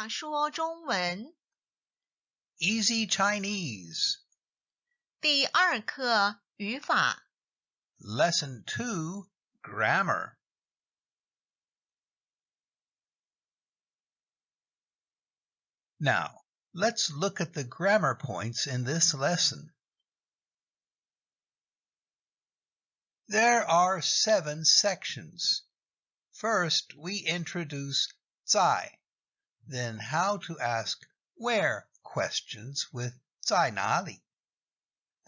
话说中文 Easy Chinese. 第二课语法 Lesson 2 Grammar. Now, let's look at the grammar points in this lesson. There are seven sections. First, we introduce 在, then how to ask where questions with Zainali.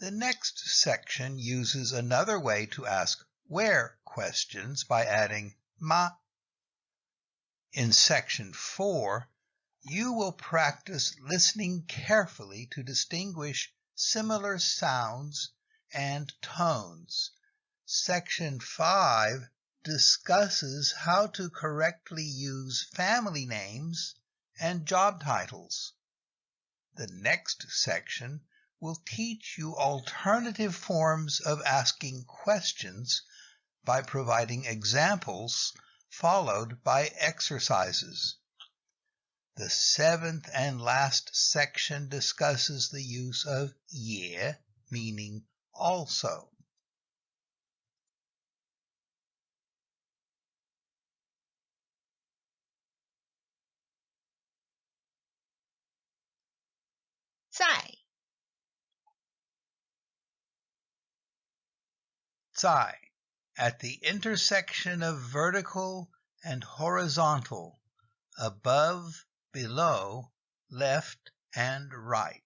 The next section uses another way to ask where questions by adding ma. In section 4, you will practice listening carefully to distinguish similar sounds and tones. Section 5 discusses how to correctly use family names and job titles. The next section will teach you alternative forms of asking questions by providing examples followed by exercises. The seventh and last section discusses the use of ye, meaning also. 在在 at the intersection of vertical and horizontal, above, below, left, and right.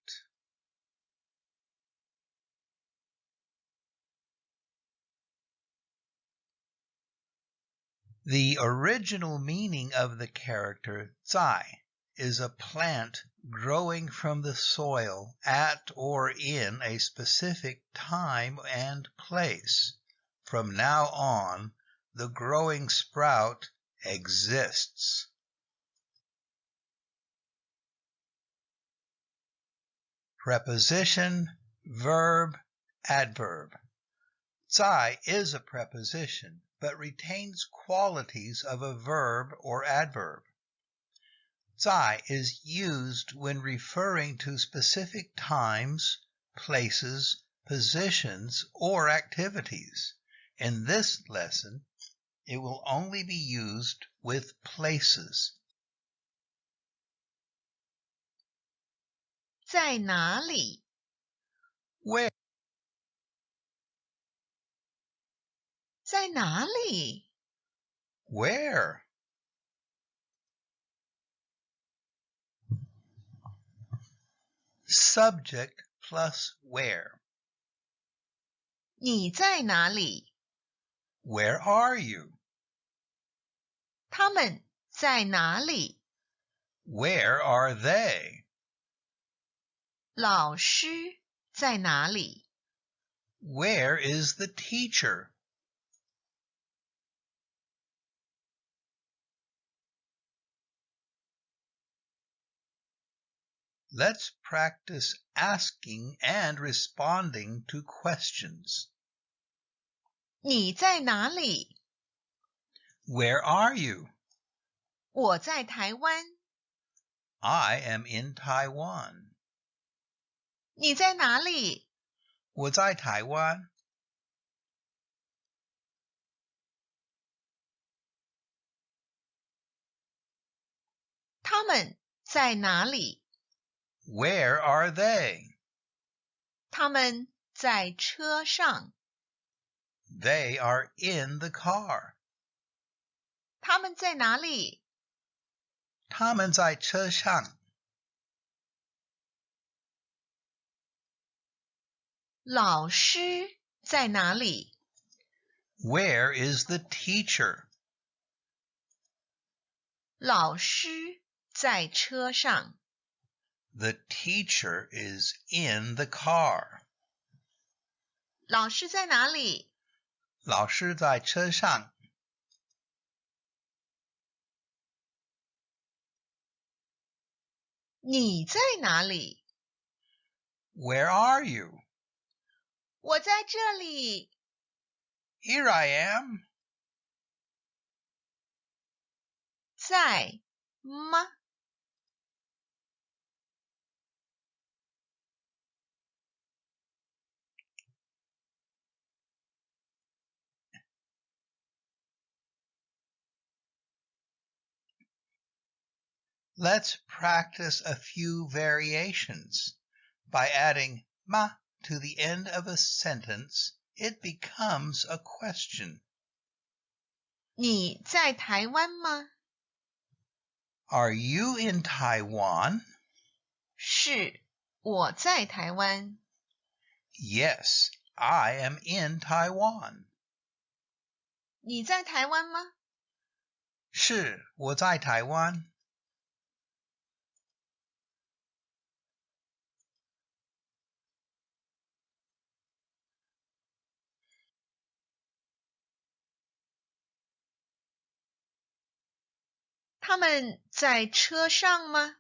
The original meaning of the character zai is a plant growing from the soil at or in a specific time and place. From now on, the growing sprout exists. Preposition, verb, adverb. 在 is a preposition, but retains qualities of a verb or adverb. 在 is used when referring to specific times, places, positions, or activities. In this lesson, it will only be used with places. 在哪里？ Where? 在哪里？ Where? Subject plus where. 你在哪里？ Where are you? 他们在哪里？ Where are they? 老师在哪里？ Where is the teacher? Let's practice asking and responding to questions. 你在哪里？ Where are you? 我在台湾。 I am in Taiwan. 你在哪里？我在台湾。他们在哪里？ Where are they? 他们在车上。 They are in the car. 他们在哪里？他们在车上。老师在哪里？ Where is the teacher? 老师在车上。 The teacher is in the car. 老师在哪里？老师在车上。你在哪里？ Where are you? 我在这里。 Here I am. 在吗？ Let's practice a few variations. By adding ma to the end of a sentence, it becomes a question. 你在台湾吗？ Are you in Taiwan? 是，我在台湾。 Yes, I am in Taiwan. 你在台湾吗？是，我在台湾。 他们在车上吗？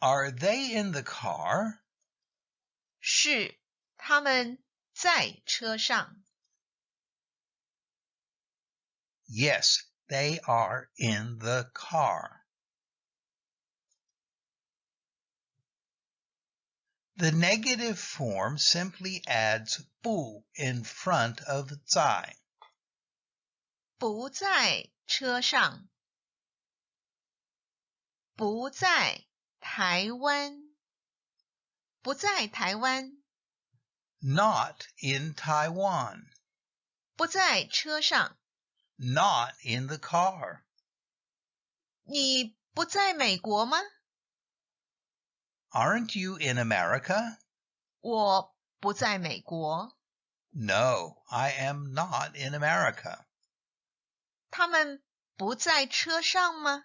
Are they in the car? 是，他们在车上。 Yes, they are in the car. The negative form simply adds 不 in front of 在.不在车上。 不在台湾。不在台湾。 Not in Taiwan. 不在车上。 Not in the car. 你不在美国吗？ Aren't you in America? 我不在美国。 No, I am not in America. 他们不在车上吗？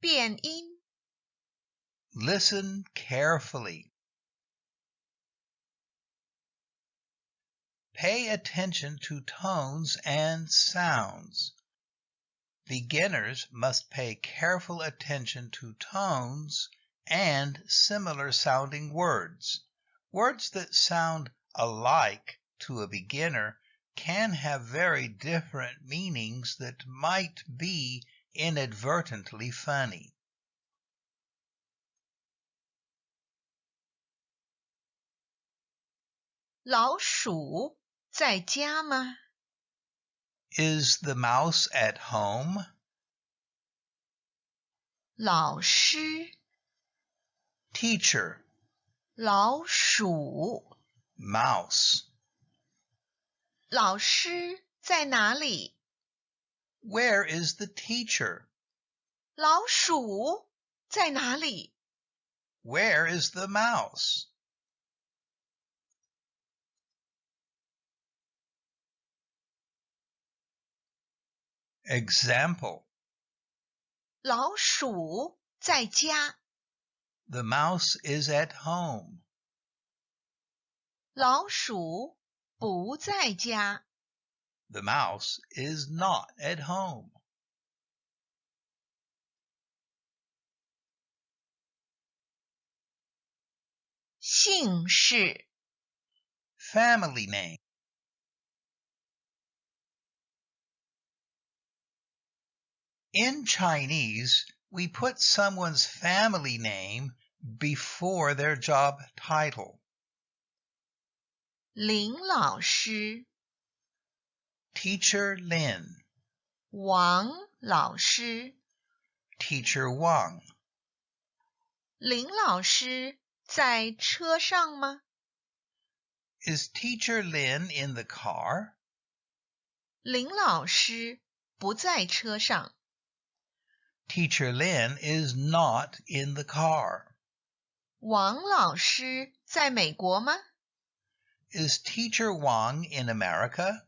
变音。Listen carefully. Pay attention to tones and sounds. Beginners must pay careful attention to tones and similar sounding words. Words that sound alike to a beginner can have very different meanings that might be inadvertently funny. 老鼠在家吗？ Is the mouse at home? 老师， Teacher, 老鼠， mouse. 老师在哪里？ Where is the teacher? 老鼠在哪里？ Where is the mouse? Example 老鼠在家， The mouse is at home. 老鼠不在家。 The mouse is not at home. 姓氏 Family name. In Chinese, we put someone's family name before their job title. 林老师、 Teacher Lin, 王老师、 Teacher Wang. 林老师在车上吗？ Is Teacher Lin in the car? 林老师不在车上。 Teacher Lin is not in the car. 王老师在美国吗？ Is Teacher Wang in America?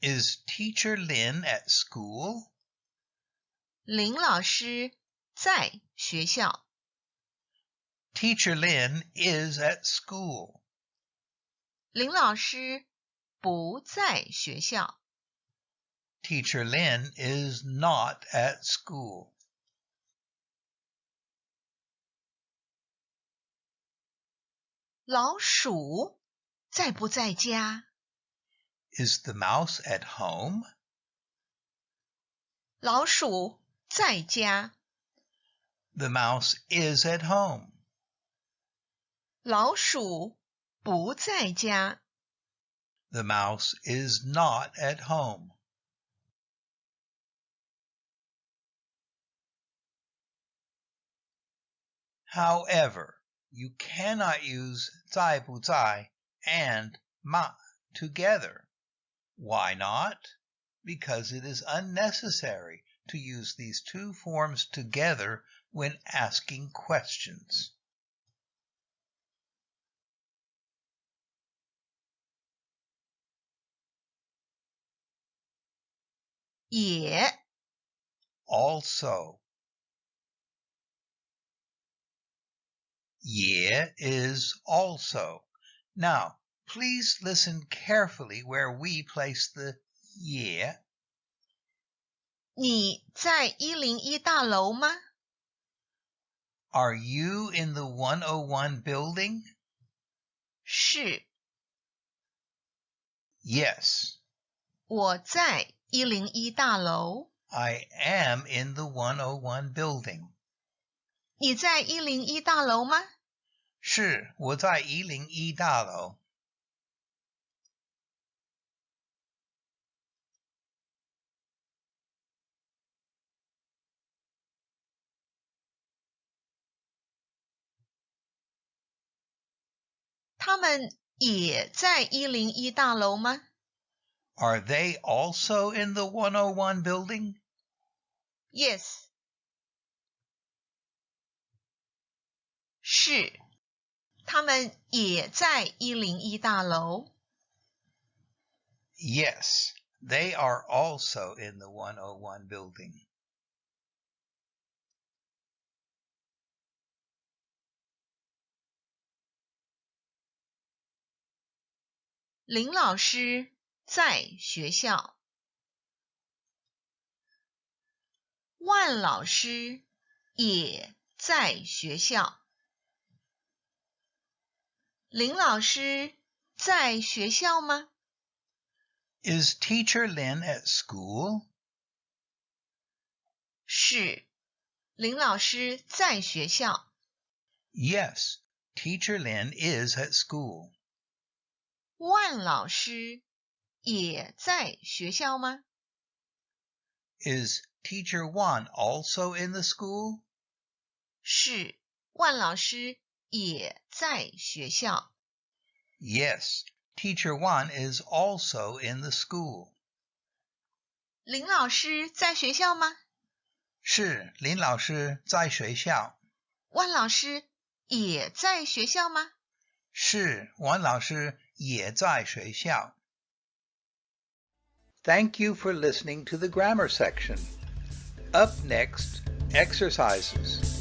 Is Teacher Lin at school? 林老师在学校。 Teacher Lin is at school. 林老师不在学校。 Teacher Lin is not at school. 老鼠在不在家？ Is the mouse at home? 老鼠在家。 The mouse is at home. 老鼠不在家。 The mouse is not at home. However, you cannot use 在不在 and 嘛 together. Why not? Because it is unnecessary to use these two forms together when asking questions. 也 also. Ye is also. Now, Please listen carefully where we place the ye. 你在一零一大楼吗？are you in the 101 building? 是。Yes. 我在一零一大楼。I am in the 101 building. 你在一零一大楼吗？是，我在一零一大楼。他们也在一零一大楼吗？ Are they also in the 101 building? Yes，是，他们也在一零一大楼。 Yes, they are also in the 101 building. 林老师在学校。万老师也在学校。林老师在学校吗？Is Teacher Lin at school? 是，林老师在学校。Yes, Teacher Lin is at school. 万老师也在学校吗？ Is Teacher Wan also in the school? 是，万老师也在学校。 Yes, Teacher Wan is also in the school. 林老师在学校吗？是，林老师在学校。万老师也在学校吗？是，王老师 也在学校。Thank you for listening to the grammar section. Up next, exercises.